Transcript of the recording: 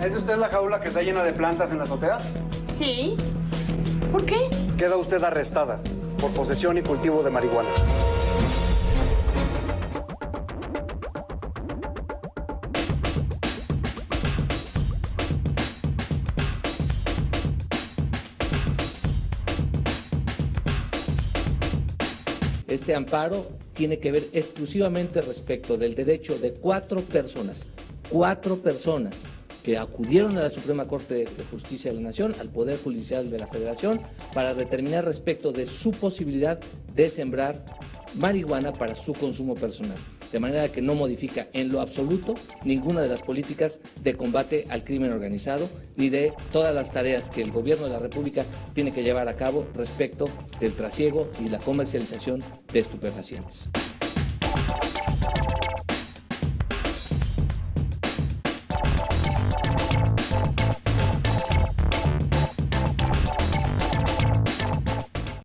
¿Es de usted la jaula que está llena de plantas en la azotea? Sí. ¿Por qué? Queda usted arrestada por posesión y cultivo de marihuana. Este amparo tiene que ver exclusivamente respecto del derecho de cuatro personas, cuatro personas que acudieron a la Suprema Corte de Justicia de la Nación, al Poder Judicial de la Federación, para determinar respecto de su posibilidad de sembrar marihuana para su consumo personal. De manera que no modifica en lo absoluto ninguna de las políticas de combate al crimen organizado ni de todas las tareas que el Gobierno de la República tiene que llevar a cabo respecto del trasiego y la comercialización de estupefacientes.